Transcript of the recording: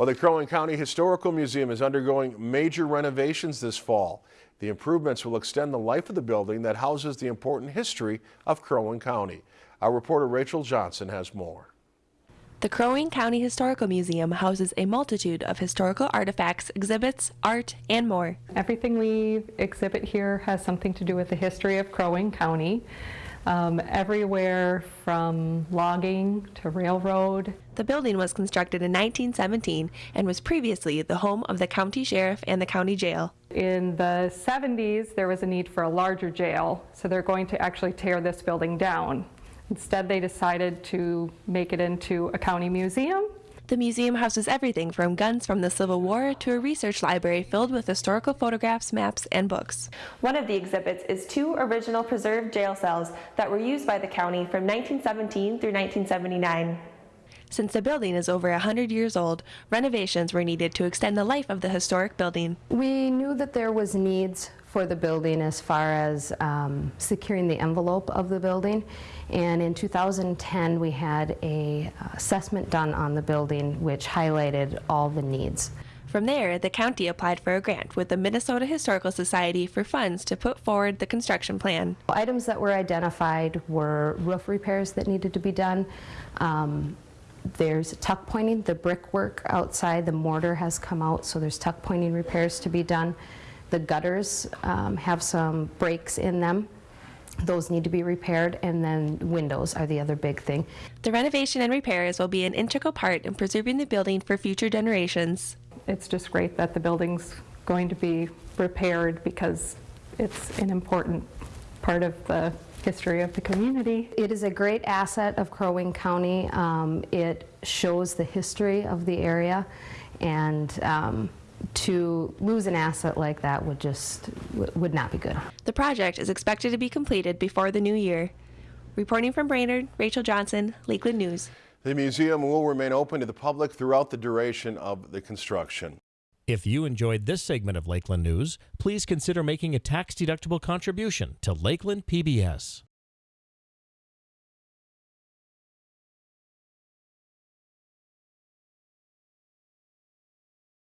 Well, the Crow Wing County Historical Museum is undergoing major renovations this fall. The improvements will extend the life of the building that houses the important history of Crow Wing County. Our reporter Rachel Johnson has more. The Crow Wing County Historical Museum houses a multitude of historical artifacts, exhibits, art, and more. Everything we exhibit here has something to do with the history of Crow Wing County. Um, everywhere from logging to railroad. The building was constructed in 1917 and was previously the home of the county sheriff and the county jail. In the 70s, there was a need for a larger jail, so they're going to actually tear this building down. Instead, they decided to make it into a county museum. The museum houses everything from guns from the Civil War to a research library filled with historical photographs, maps, and books. One of the exhibits is two original preserved jail cells that were used by the county from 1917 through 1979. Since the building is over 100 years old, renovations were needed to extend the life of the historic building. We knew that there was needs for the building as far as um, securing the envelope of the building. And in 2010, we had a assessment done on the building which highlighted all the needs. From there, the county applied for a grant with the Minnesota Historical Society for funds to put forward the construction plan. Items that were identified were roof repairs that needed to be done. Um, there's tuck pointing, the brickwork outside, the mortar has come out, so there's tuck pointing repairs to be done. The gutters um, have some breaks in them. Those need to be repaired, and then windows are the other big thing. The renovation and repairs will be an integral part in preserving the building for future generations. It's just great that the building's going to be repaired because it's an important part of the history of the community. It is a great asset of Crow Wing County. Um, it shows the history of the area, and um, to lose an asset like that would just would not be good. The project is expected to be completed before the new year. Reporting from Brainerd, Rachel Johnson, Lakeland News. The museum will remain open to the public throughout the duration of the construction. If you enjoyed this segment of Lakeland News, please consider making a tax-deductible contribution to Lakeland PBS.